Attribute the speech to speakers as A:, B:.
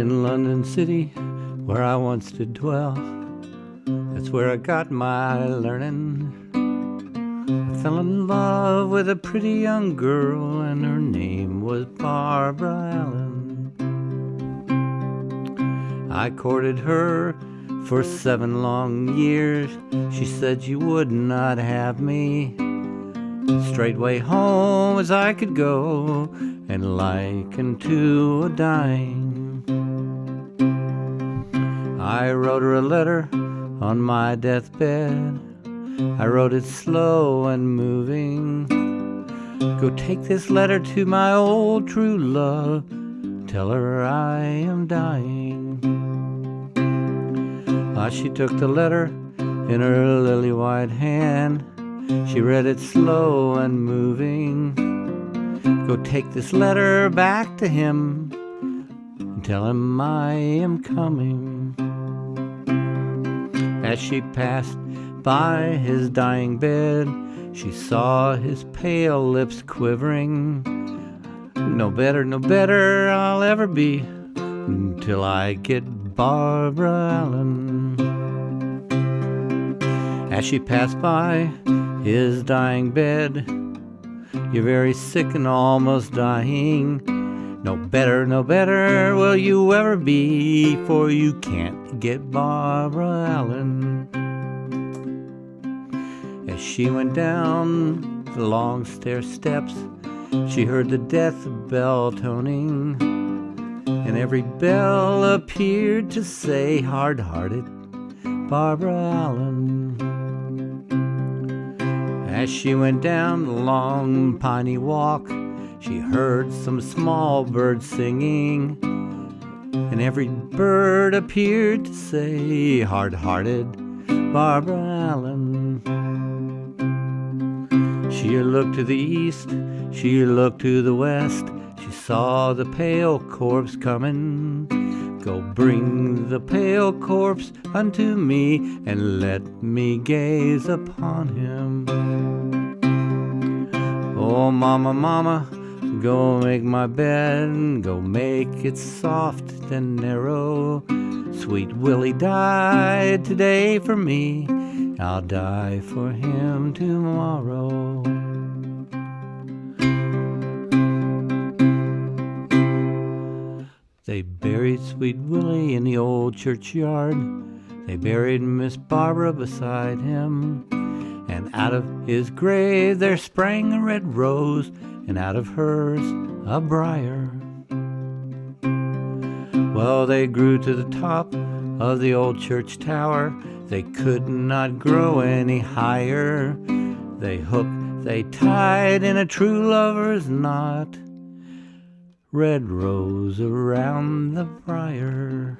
A: in London City, where I once did dwell. That's where I got my learning. I fell in love with a pretty young girl, and her name was Barbara Allen. I courted her for seven long years. She said she would not have me. Straightway home as I could go, and like unto a dying. I wrote her a letter on my deathbed. I wrote it slow and moving. Go take this letter to my old true love. Tell her I am dying. Ah, she took the letter in her lily white hand. She read it slow and moving. Go take this letter back to him and tell him I am coming. As she passed by his dying bed, she saw his pale lips quivering. No better, no better I'll ever be until I get Barbara Allen. As she passed by his dying bed, you're very sick and almost dying. No better, no better will you ever be, for you can't get Barbara Allen. As she went down the long stair steps, she heard the death bell toning, and every bell appeared to say, hard hearted Barbara Allen. As she went down the long piney walk, she heard some small birds singing, and every bird appeared to say, hard hearted Barbara Allen. She looked to the east, she looked to the west, she saw the pale corpse coming. Go bring the pale corpse unto me, and let me gaze upon him. Oh, mama, mama, go make my bed, go make it soft and narrow. Sweet Willie died today for me, I'll die for him tomorrow. They buried Sweet Willie in the old churchyard. They buried Miss Barbara beside him. And out of his grave there sprang a red rose, and out of hers a briar. Well, they grew to the top of the old church tower. They could not grow any higher. They hooked, they tied in a true lover's knot. Red rose around the briar.